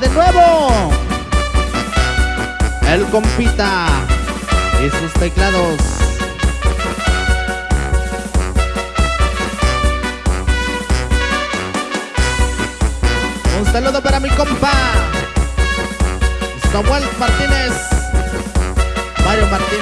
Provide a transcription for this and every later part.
de nuevo. El compita y sus teclados. Un saludo para mi compa Samuel Martínez, Mario Martínez.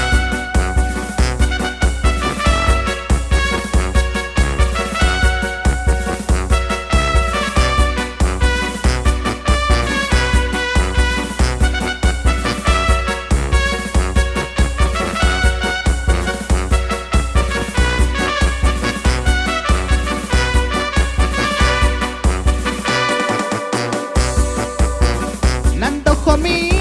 for me.